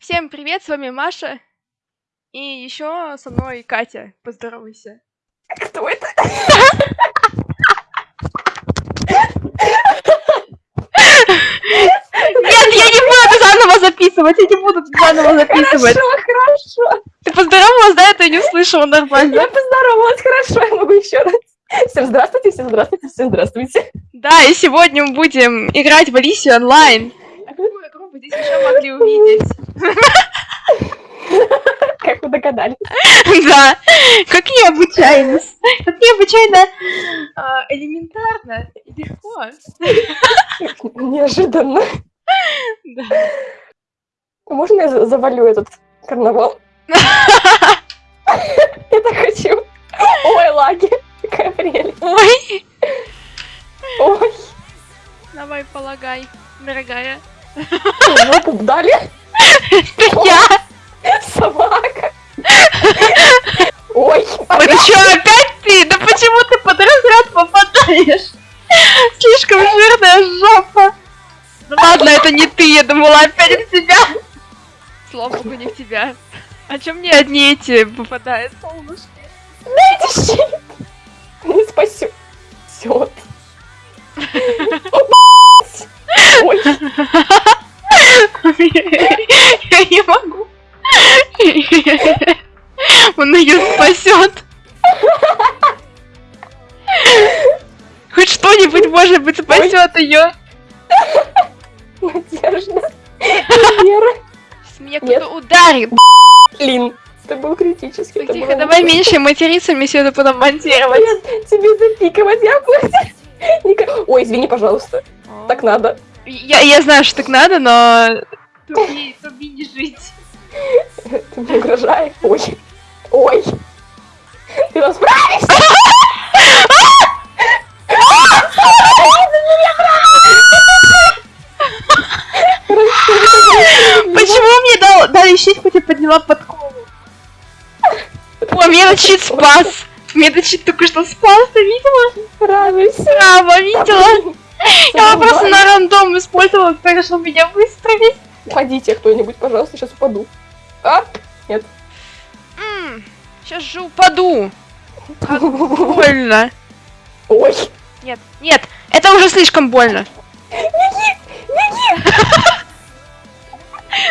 Всем привет, с вами Маша. И еще со мной Катя. Поздоровайся. Кто это? Нет, я не буду заново записывать, я не буду заново записывать. Хорошо, хорошо. Ты поздоровалась, да? Это не услышала нормально. Я поздоровалась, хорошо, я могу еще раз. Всем здравствуйте, всем здравствуйте, всем здравствуйте. Да, и сегодня мы будем играть в Алисию онлайн. Вы здесь еще могли увидеть? Как вы догадались? Да, как необычайно. Как необычайно а, элементарно и легко. Неожиданно. Да. Можно я за- завалю этот карнавал? Я так хочу. Ой, лаги. Какая прелесть. Ой, Ой, давай полагай, дорогая. Жопу дали. Это я. Собака. Ой, ну что, опять ты? Да почему ты под разряд попадаешь? Слишком жирная жопа. Ну ладно, это не ты, я думала опять в тебя. Слава богу, не в тебя. А чем мне одни эти попадают, солнышки? дайте щит. Не спасю. Все. Ой, Я не могу. Он ее спасет. Хоть что-нибудь, может быть, спасет ее. Надежда. Вера. Меня кто-то ударит. Лин, это был критический. это Тихо, давай меньше материться, мне все это потом монтировать. Тебе запикивать, я Ой, извини, пожалуйста. Так надо. Я, я знаю, что так надо, но... Туби, туби не жить. Ты мне угрожаешь. Ой. Ой. Ты нам справишься? Почему мне дал, дали щит, хоть я подняла подкову? О, мне этот щит спас. Мне этот щит только что спас, ты видела? Радуйся. Браво, видела? Я его просто на рандом использовала, решил меня выстрелить. Уходите кто-нибудь, пожалуйста, сейчас упаду. А? Нет. сейчас же упаду. Как больно. Ой. Нет, нет, это уже слишком больно.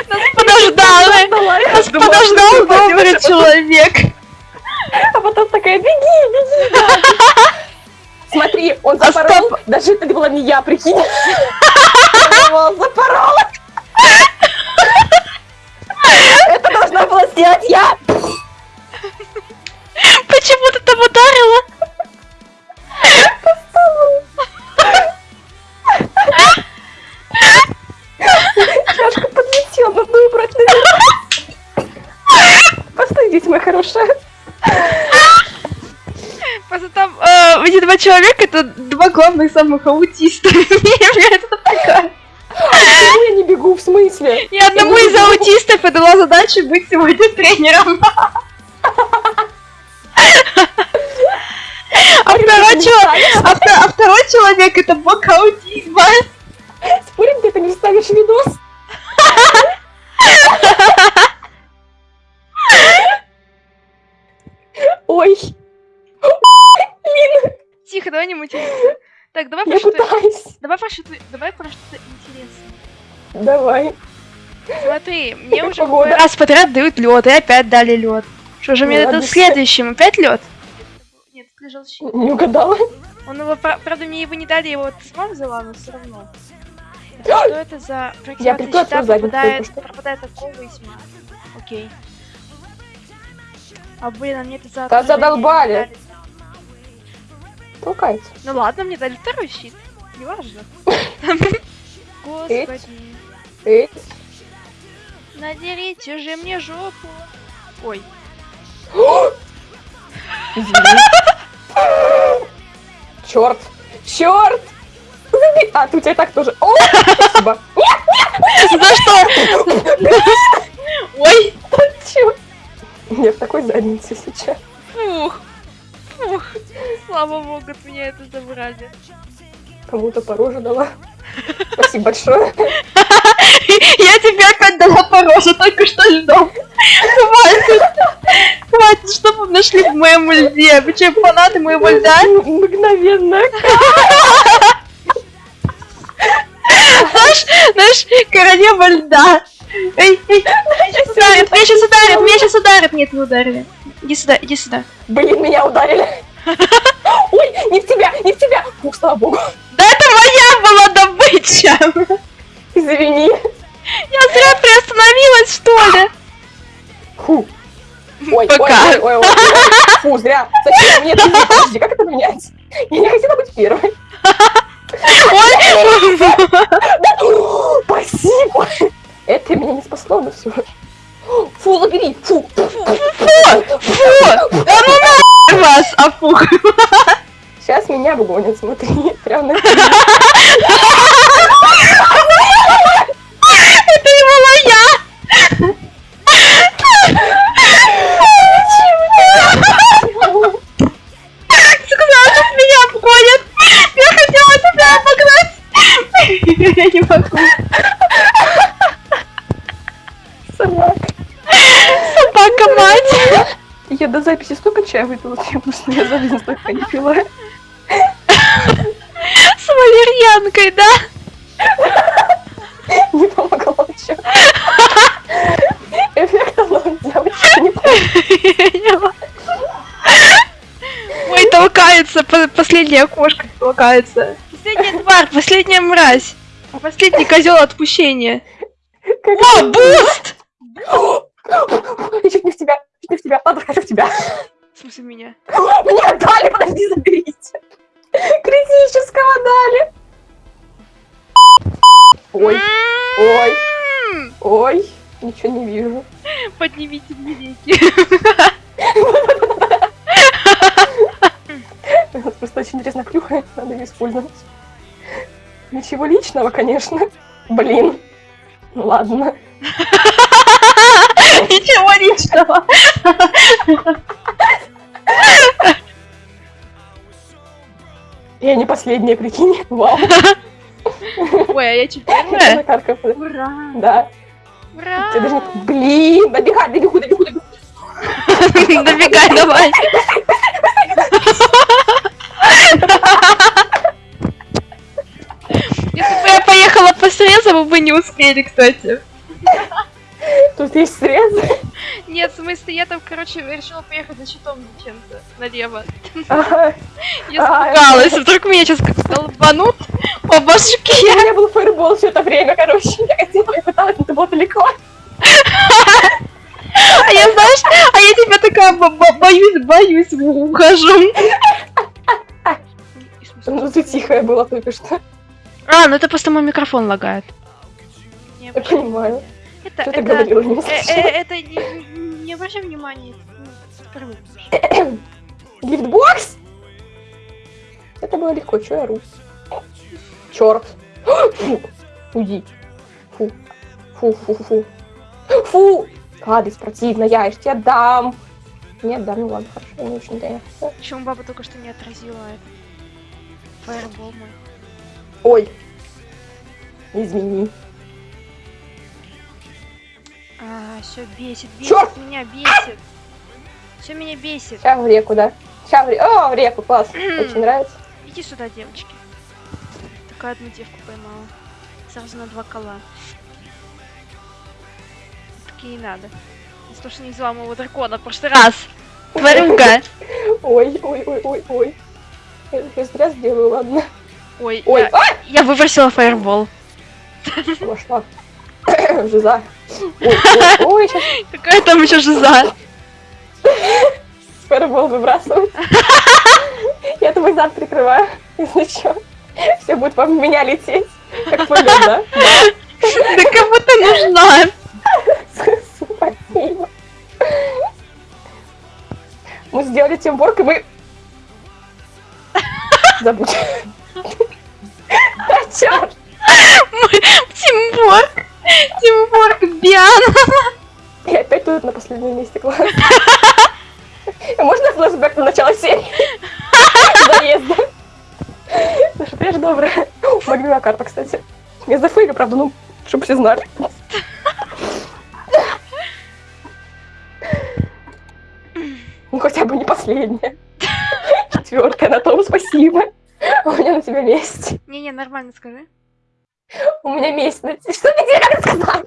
Нас подождал, нас подождал добрый человек. А потом такая, беги, беги. Смотри, он А запорол. Даже это была не я, прикинь. Запорола. Это должна была сделать я. Почему ты там ударила? Это два главных самых аутиста. Я это такая. Почему я не бегу, в смысле? Я одному из аутистов и дала задачу быть сегодня тренером. А второй, чел- а а второй человек это бог Давай. Смотри, мне уже погода? раз подряд дают лед, и опять дали лед. Что же мне это следующим? Опять лед? Нет, это лежал щит. Не угадала? Он его, пра- правда, мне его не дали, я его вот сама взяла, но все равно. Что это за прикрыла щита пропадает, пропадает от кого и тьма. Окей. А блин, а мне это за Да задолбали. Толкается. Ну ладно, мне дали второй щит. Неважно. Господи. Эй, Надерите же мне жопу. Ой. Черт! Черт! А, ты у тебя так тоже. О, спасибо. За что? Ой. Чё? Я в такой заднице сейчас. Фух. Фух. Слава богу, от меня это забрали. Кому-то по роже дала. Спасибо большое. Я тебе опять дала по роже, только что льдом. Хватит. Хватит, что вы нашли в моем льде? Вы что, фанаты моего льда? Мгновенно. Знаешь, знаешь, королева льда. Эй, эй, ударит, меня сейчас ударит, меня сейчас ударит. Нет, не ударили. Иди сюда, иди сюда. Блин, меня ударили. Ой, не в тебя, не в тебя. Фу, слава богу. Да это моя была добыча. Извини. Я зря приостановилась, что ли? Фу. Ой, Пока. ой, ой, ой, ой, ой. Фу, зря. Зачем мне это? Подожди, как это менять? Я не хотела быть первой. Ой, Спасибо. Это меня не спасло, но все. Фу, забери. Фу. фу, да ну нахуй вас, афух. Сейчас меня обгонят, смотри. Прям на Была я. Сказала, что меня обгонят. Я хотела тебя обогнать. Я не могу. Собака. Собака мать. Я до записи столько чая выпила, я просто я за жизнь столько не пила. С валерьянкой, да? Не помогло ничего. Эффект оно девочки не помогло. Ой, толкается, по- последняя кошка толкается. Последняя тварь, последняя мразь. Последний козел отпущения. О, boost! Я чуть не в тебя, чуть не в тебя. Ладно, хочу в тебя. В смысле меня? Мне отдали, подожди, заберите. Критического дали. Ой, ой, М, ой. Ничего не вижу. Поднимите мне веки. Просто очень интересно клюхает, надо ее использовать. Ничего личного, конечно. Блин. Ну ладно. Ничего личного. Я не последняя, прикинь. Вау. Ой, а я четвертая? Накаркав. Ура! Да. Ура! Тебе даже Блин, добегай, добегу, добегу, добегу. Добегай, давай. Если бы я поехала по срезу, вы бы не успели, кстати. Тут есть срез. Нет, в смысле, я там, короче, решила поехать за щитом зачем-то налево. Ага. Я А, испугалась, вдруг меня сейчас как долбанут по У башке. меня был фаербол все это время, короче. Я хотела, я пыталась, но это было далеко. А я, знаешь, а я тебя такая бо- бо- боюсь, боюсь, ухожу. Ну ты тихая была только что. А, ну это просто мой микрофон лагает. Не Я понимаю. Это, Что ты это, говорила, не э, э, это не, не обращай внимания. ну. Гифтбокс? Это было легко, чё я ору? Чёрт. Фу. Уйди. Фу. Фу, фу, фу, фу. Гадость противная, я тебе дам. Нет, да, ну ладно, хорошо, я не очень да. Почему баба только что не отразила это? Фаербол мой. Ой. Извини. А, все бесит, бесит Чёрт! меня, бесит. Все меня бесит. Сейчас в реку, да? Сейчас в реку. О, в реку, класс. Очень нравится. Иди сюда, девочки. Такая одну девку поймала. Сразу на два кола. Такие и надо. За то, что не взяла моего дракона в прошлый раз. Тварюга. Ой, ой, ой, ой, ой. Я зря сделаю, ладно. Ой, Ой, я, а! я выбросила фаербол. Вошла. Жиза. Ой, ой, ой, сейчас Какая там еще жиза? фаербол выбрасывать. Я твой зад прикрываю, если что. Все будет по меня лететь. Как полет, да? Да кому ты нужна? Спасибо. Мы сделали тимворк, и мы... Забудь. Да чёрт! Тимборг. Тимборг Биан. Я опять тут на последнем месте, класс. А Можно флешбэк на начало серии? Заезда. Что, я же добрая. Любимая карта, кстати. Я зафейлю, правда, ну, Чтобы все знали. Ну хотя бы не последняя. Четвертая на том спасибо. У меня на тебя месть. Не-не, нормально скажи. У меня месть на тебя. Что ты тебе как?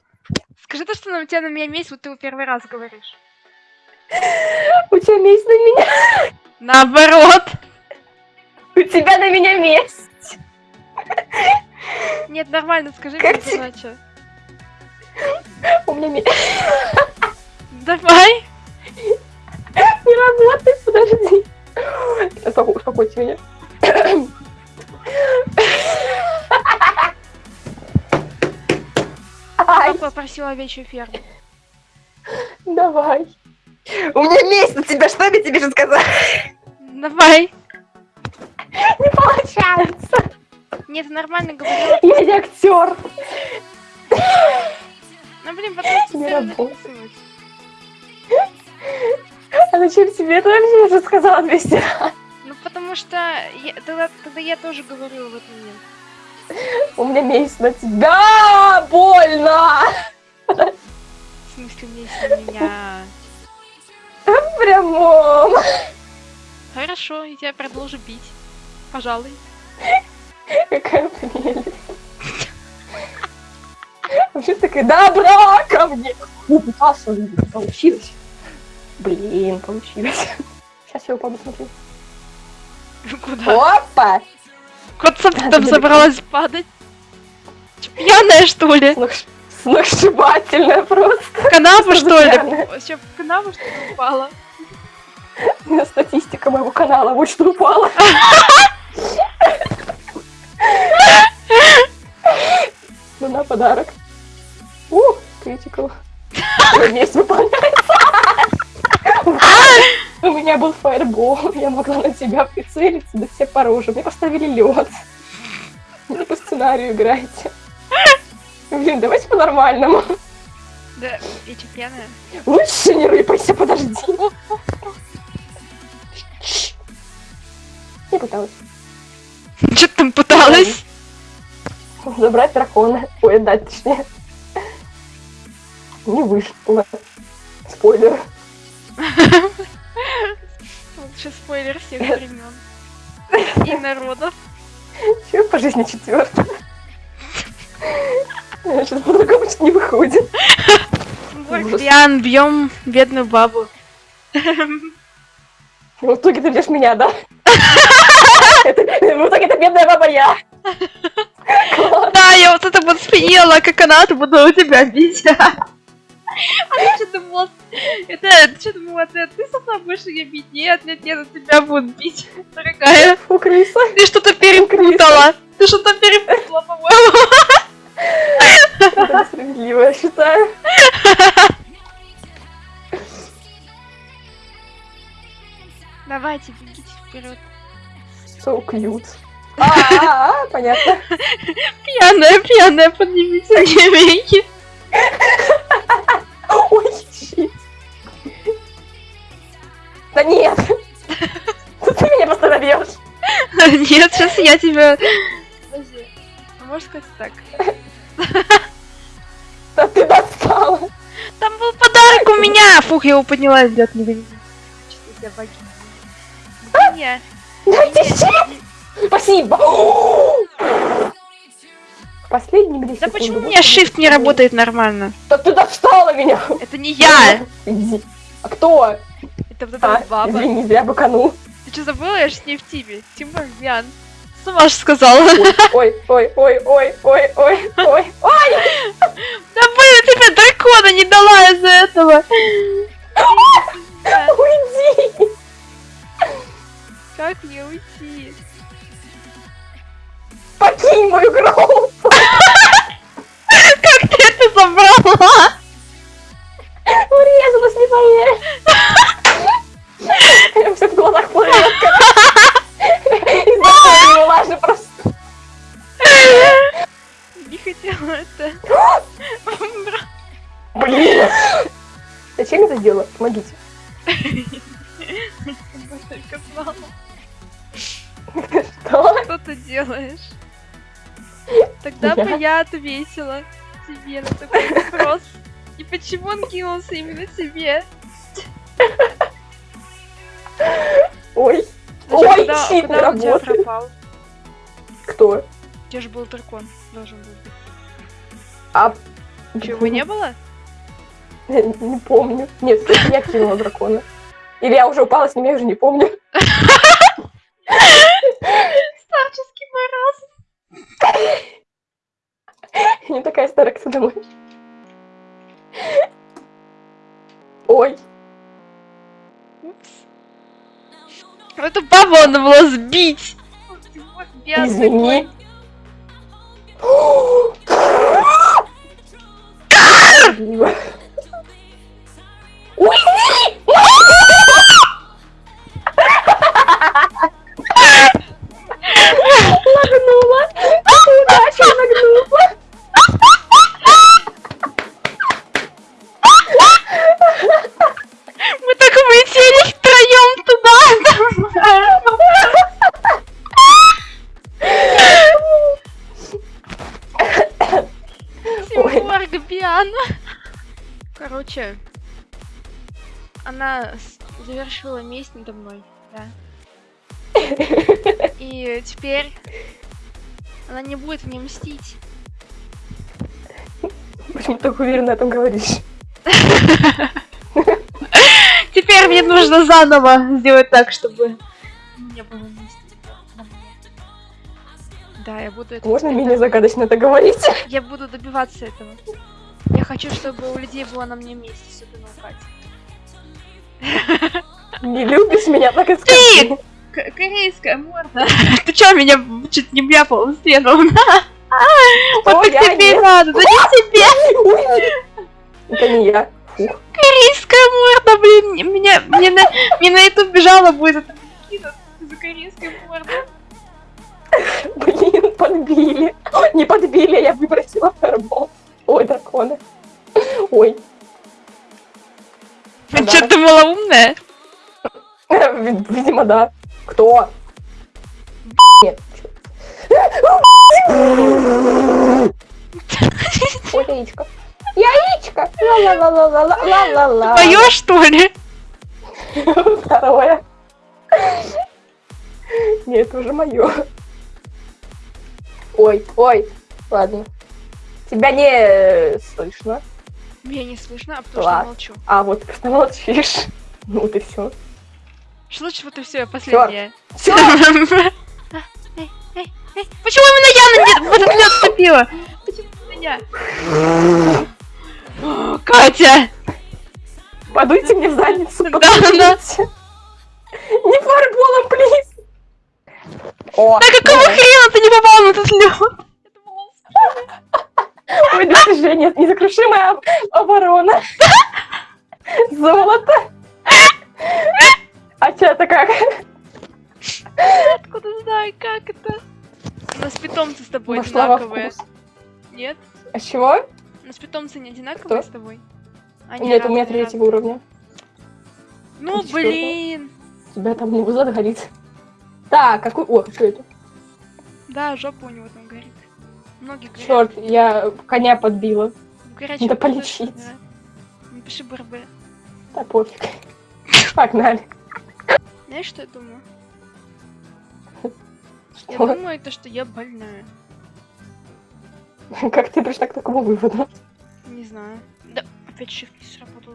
Скажи то, что на тебя на меня месть, вот ты его первый раз говоришь. У тебя месть на меня. Наоборот. У тебя на меня месть. Нет, нормально, скажи Как ты- иначе. У меня месть. Давай. Не работает, подожди. Успоко- Успокойте меня. Папа попросил овечью ферму. давай. У меня месть на тебя, что мне тебе же сказать? Давай. Не получается. Нет, нормально говорила. Я не актер. Ну блин, потом Не работает. А зачем тебе это вообще уже сказала 200 раз? Ну потому что я, тогда, тогда я тоже говорила в этот момент. У меня месть на тебя. Больно. В смысле, вместе на меня. В прямом. Хорошо, я тебя продолжу бить. Пожалуй. Какая прелесть. Вообще такая, добра ко мне. Ну, пытался, получилось. Блин, получилось. Сейчас я упаду, смотри. Куда? Опа! Кот сам там да, забралась падать. Пьяная, что ли? Сногс- Сногсшибательная просто. В канаву, что ли? Вообще в канаву, что ли, упала? Статистика моего канала вот что упала. Ну на подарок. Ух, критикал. Месть выполняется. У меня был фаербол, я могла на тебя прицелиться, да все по роже. Мне поставили лед. Не по сценарию играйте. Блин, давайте по-нормальному. Да, я чё, пьяная? Лучше не рыпайся, подожди. Я пыталась. Чё ты там пыталась? Забрать дракона. Ой, отдать точнее. Не вышло. Спойлер. Лучший спойлер всех времен. И народов. Чего по жизни четвертый? Сейчас по-другому что не выходит. Пьян, бьем бедную бабу. В итоге ты бьешь меня, да? В итоге это бедная баба я. Да, я вот это вот съела, как она, буду у тебя бить. А думала, это, что думала, ты, ты сама будешь ее бить? Нет, нет, нет, тебя будут бить, дорогая. Фу, крыса. Ты что-то перепутала. Ты что-то перепутала, по-моему. Это несправедливо, я считаю. Давайте, бегите вперед. So cute. А, понятно. Пьяная, пьяная, поднимите девеньки. Ой, Да нет. Ты меня просто набьешь. Нет, сейчас я тебя... Подожди, а можешь сказать так? Да ты достала. Там был подарок у меня! Фух, я его подняла, ребят, не видите. Чувствую себя богиней. Не, Дайте щит. Спасибо. В последние две Да секунды почему у меня shift не работает нормально? Да ты достала меня. Это не я! Иди. А кто? Это вот эта А, баба. извини, зря быканул. Ты что забыла? Я же с ней в тиме. Тим Барбиан. Сама же сказала. Ой, ой, ой, ой, ой, ой, ой, ой. Да блин, тебе дракона не дала из-за этого. Уйди. Как мне уйти? Покинь мою группу. Как ты это забрала? Урезалась, не поверишь. Все в глазах плывет, не важно просто. Не хотела это. Блин. Зачем я это сделала? Помогите. Я Что? что ты делаешь. Тогда бы я ответила. себе на такой вопрос? И почему он кинулся именно тебе? Ой, Ой, куда, щит куда он тебя пропал? кто? Тебя же был дракон, должен был быть. А... Че, его не было? Не помню. Нет, я кинула дракона. Или я уже упала с ним, я уже не помню. Старческий маразм. Я не думаешь. Ой, Упс. Эту бабу надо было сбить. Извини. Завершила месть надо мной, да. И теперь она не будет мне мстить. Почему ты так уверенно о этом говоришь? Теперь мне нужно заново сделать так, чтобы не было мне. Да, я буду это... Можно менее загадочно это говорить? Я буду добиваться этого. Я хочу, чтобы у людей была на мне месть, особенно у Кати. Не любишь меня, так и скажи. К- корейская морда. Ты чё меня чуть не вляпал в стену? Вот так тебе надо, да не тебе! Это не я. Корейская морда, блин, меня, мне на, мне на YouTube бежала будет это за корейской мордой. Блин, подбили. Не подбили, я выбросила фаербол. Ой, драконы. Ой, Ты что думала умная? ви- видимо, да. Кто? Ой, яичко. Яичко. Ла-ла-ла-ла-ла-ла-ла-ла. Твоё что ли? Второе. Нет, это уже мое. Ой, ой. Ладно. Тебя не э, слышно. Меня не слышно, а потому что Ладно. молчу. А вот ты молчишь. Ну и все. Что лучше вот и все. Эй, эй, эй, Почему именно я на в этот лед вступила? Почему именно я? Катя! Подуйте мне в задницу. Да, да. Не фарболом, плиз. О, Да какого хрена ты не попал на этот лед? Это было Ой, достижение. Незакрушимая об- оборона. Золото. А чё это как? Откуда знаю, как это? У нас питомцы с тобой во одинаковые. Нет? А с чего? У нас питомцы не одинаковые Кто? с тобой? Они Нет, у меня третьего уровня. Ну, четвёртого? блин. Тебя там не зад горит. Так, какой... О, что это? Да, жопа у него там горит. Ноги горят. Черт, я коня подбила. Горячий надо полечить. да. Напиши БРБ. Да пофиг. Погнали. Знаешь, что я думаю? Я Что? думаю, это что я больная. Как ты пришла к такому выводу? Не знаю. Да, опять shift не сработал.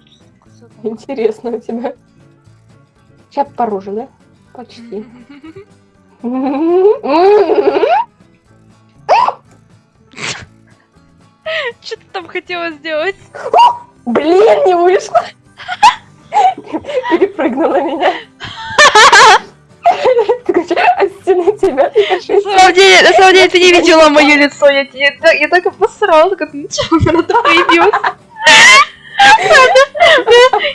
Интересно у тебя. Сейчас по роже, да? Почти. Что ты там хотела сделать? Блин, не вышло. Перепрыгнула меня. Тебя На самом деле, на самом деле, ты не видела мое лицо. Я, так- я так обосрала, как начала, она тут появилась.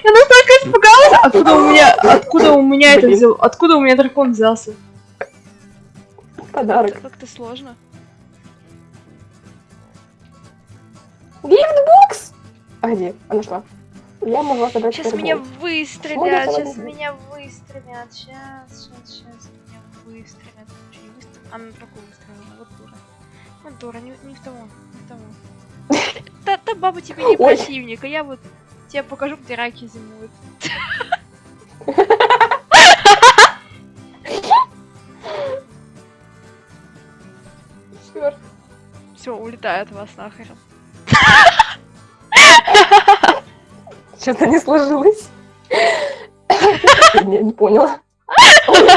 Я настолько испугалась. Откуда у меня, откуда у меня это взял, откуда у меня дракон взялся? Подарок. Как-то сложно. Gift box! А где? А нашла. Я могла забрать Сейчас меня выстрелят, сейчас меня выстрелят, сейчас, сейчас, сейчас меня выстрелят. Чё, не выстрелят? А на другую выстрелила, вот дура. Вот дура, не, не в того, не в того. Та, та баба тебе не Ой. противник, а я вот тебе покажу, где раки зимуют. Все, улетаю от вас нахер. Что-то не сложилось. Я не поняла.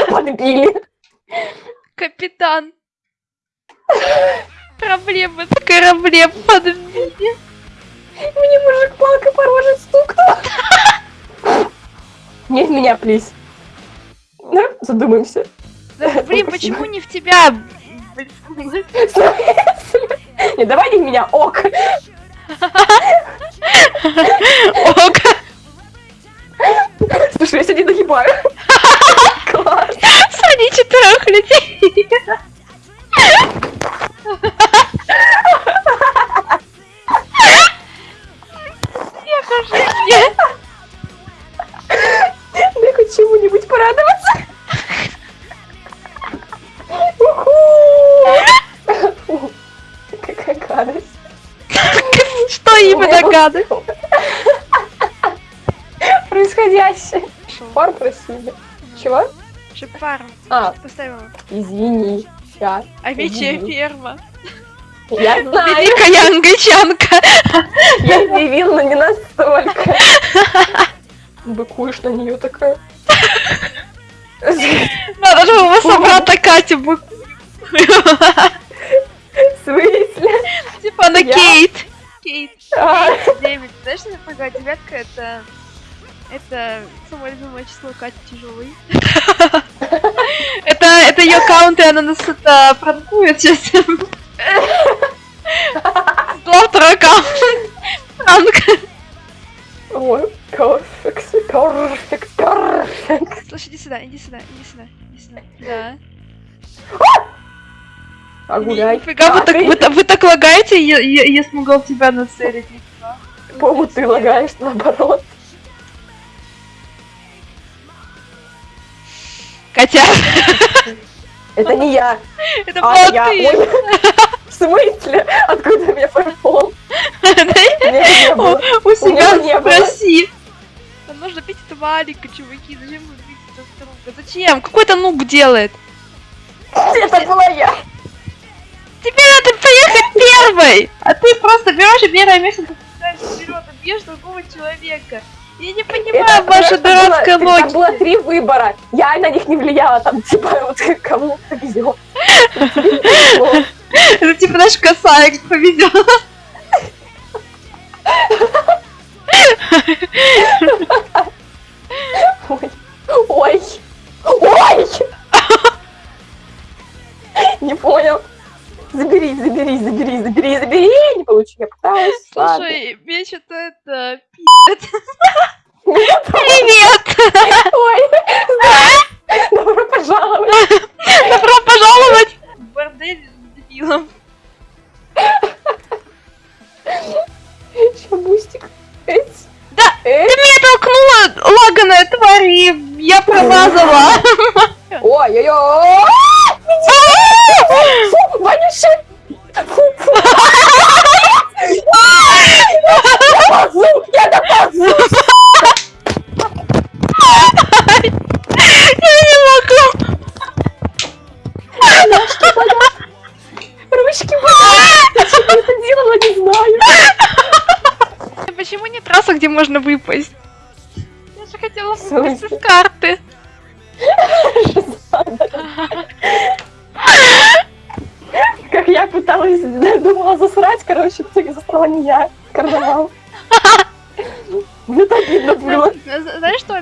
Подбили. Капитан! Проблемы на корабле подбили. Мне мужик палкой по роже стукнул. Не в меня, плиз. Да, задумаемся. Да, блин, почему не в тебя? Не, давай не в меня, ок. Ок. Слушай, я сегодня нагибаю. Происходящее. Пар просили. Чего? Шипару. А, Поставила. извини. Сейчас. Овечья Извини. ферма. Я знаю, Великая англичанка. я удивил, но не настолько. Быкуешь на нее такая. Надо же его собрата Катю бы. В смысле? Типа на Я? Кейт. Кейт. А, Девять. Знаешь, что такое девятка? Это... Это самое любимое число Кати тяжелый. Это, это ее аккаунт, и она нас это пранкует сейчас. Второй аккаунт. Пранк. Ой, корфекс, корфекс, корфекс. Слушай, иди сюда, иди сюда, иди сюда, иди сюда. Да. А гуляй. Нифига, вы А, так, вы, вы так лагаете, я, я, я смогла в тебя нацелить. По-моему, ты лагаешь наоборот. Катя, Это не я. это А, была я. ты. Ой. В смысле? Откуда у меня фарфол? У себя не было. спроси. Нам нужно пить этого Алика, чуваки. Зачем вы пить друг друга? Зачем? Какой то нуб делает? Это была я. Тебе надо поехать первой! А ты просто берешь и первое место вперед и бьешь другого человека. Я не понимаю Это вашу просто было- дурацкую Там логику. было три выбора. Я на них не влияла. Там типа вот кому повезет. Это типа наш косарик повезет. Ой. Ой. Ой. Не понял. Забери, забери, забери, забери, забери. Не получи, я пытаюсь. Ладно. Слушай, мне что-то это... Привет!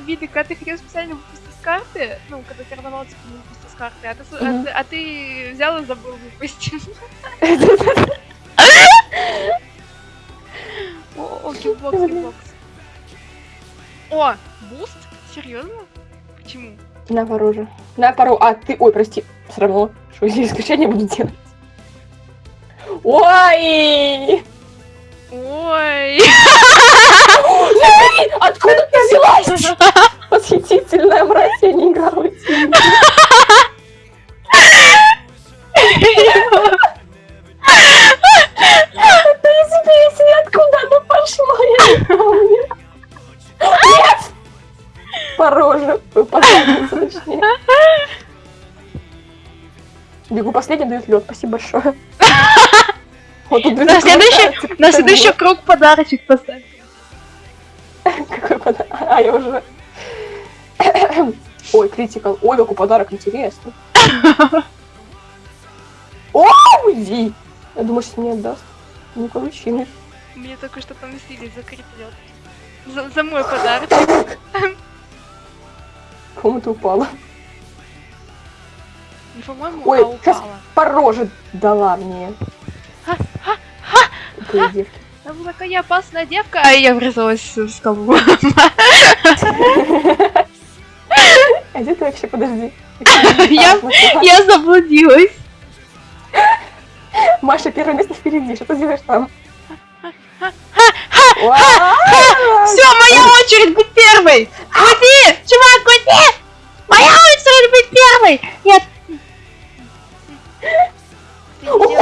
Обидно, когда ты хотел специально выпустить из карты, ну, когда карнавал типа не выпустил из карты, а ты, с- а ты- а ты взял и забыл выпустить. О, kill box, kill box. О, boost? Серьезно? Почему? На пару же. На пару. А, ты... Ой, прости. Все равно. Что я исключение буду делать? Ой! Ой. Леви, откуда ты взялась? Восхитительная мразь, я не играла Это из песни, откуда оно пошла? я не помню. Нет! Пороже, вы точнее. Бегу последний, дают лед, спасибо большое. Вот, на следующий, на следующий круг подарочек поставь. Какой подарок? А, я уже... Ой, критикал. Ой, какой подарок интересный. О, уйди! Я думаю, что мне отдаст. Не получилось. Мне только что там силе закреплет. За, за мой подарок. Кому ты упала? Не по-моему, Ой, а сейчас упала. роже дала мне. Тупые девки. Там такая опасная девка, а я врезалась в скалу. А где ты вообще, подожди? Я- Я заблудилась. Маша, первое место впереди. Что ты делаешь там? Все, моя очередь быть первой! Уйди! Чувак, уйди! Моя очередь быть первой! Нет! Ой,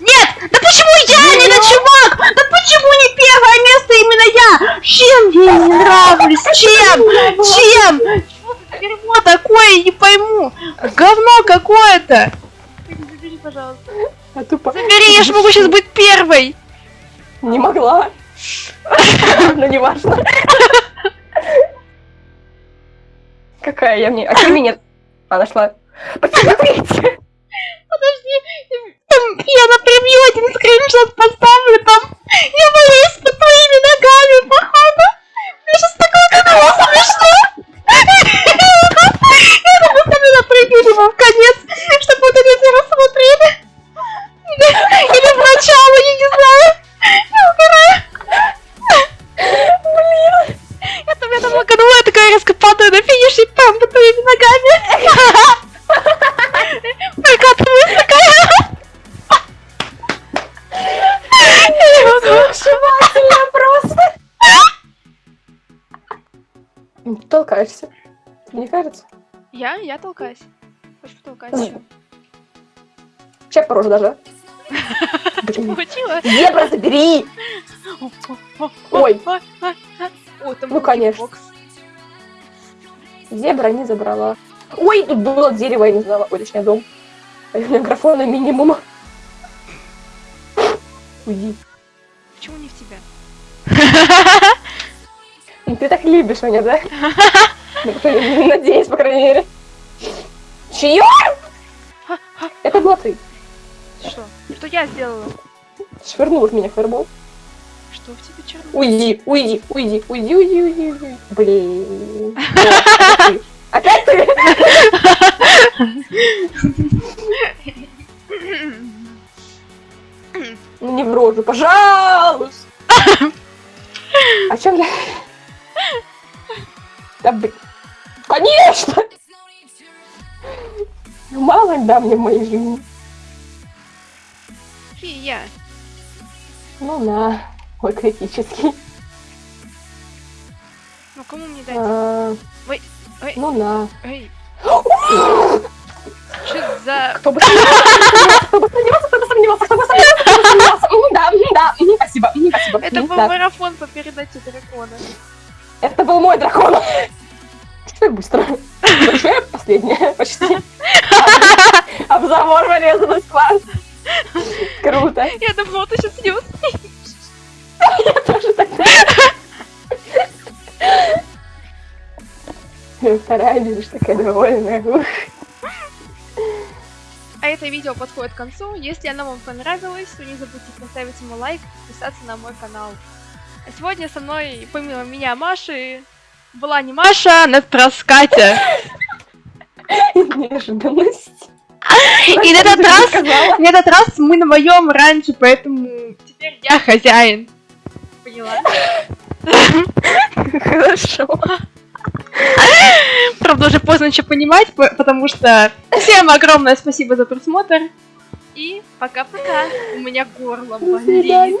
Нет! Да почему я, не на чувак? Да почему не первое место именно я? Чем я не нравлюсь? Чем? Чем? Дерьмо такое? Не пойму. Говно какое-то. Забери, пожалуйста. а тупо. Забери, я же могу сейчас быть первой. Не могла. Но не важно. Какая я мне? А ты меня... А, нашла. Посмотрите. Подожди, там я на превью один скриншот поставлю, там я боюсь под твоими ногами, походу. Мне сейчас такое было смешно. Я думаю, сами на превью либо в конец, чтобы вот это все рассмотрели. Или в начало, я не знаю. Я угораю. Блин. Я там, я там лаганула, я такая резко падаю на финиш и там под твоими ногами. Толкаешься. Мне кажется. Я? Я толкаюсь. Хочешь потолкать еще? Сейчас по роже даже. Получила? Зебра, забери! Ой. Ну, конечно. Зебра не забрала. Ой, тут было дерево, я не знала. Ой, точнее, дом. А у меня графона минимум. Уйди. Почему не в тебя? Ты так любишь меня, да? Ну, Надеюсь, по крайней мере. Чье? Это была ты. Что? Что я сделала? Швырнул меня фаербол. Что в тебе черный? Уйди, уйди, уйди, уйди, уйди, уйди, уйди. Блин. Опять ты? Ну не в рожу, пожалуйста. А чем я? Да блин. Конечно! Ну, Мало да мне в моей жизни. Фия. Ну на. Ой, критический. Ну кому мне дать? А, Ой, ой, Ну на. эй. Что за... Кто бы сомневался, кто бы сомневался, кто бы сомневался, кто бы сомневался, кто бы сомневался. Ну да, м, да, спасибо, спасибо. Это был марафон по передаче дракона. Это был мой дракон. Что так быстро? Большая последняя, почти. В забор врезалась, класс. Круто. Я думала, ты сейчас не успеешь. Я тоже так. Вторая видишь, такая довольная. А это видео подходит к концу. Если оно вам понравилось, то не забудьте поставить ему лайк, подписаться на мой канал. Сегодня со мной, помимо меня, Маши, была не Маша, а на Катя. Неожиданность. И на этот раз, на этот раз мы на моем раньше, поэтому теперь я хозяин. Поняла? Хорошо. Правда, уже поздно еще понимать, по- потому что всем огромное спасибо за просмотр. И пока-пока. У меня горло болит.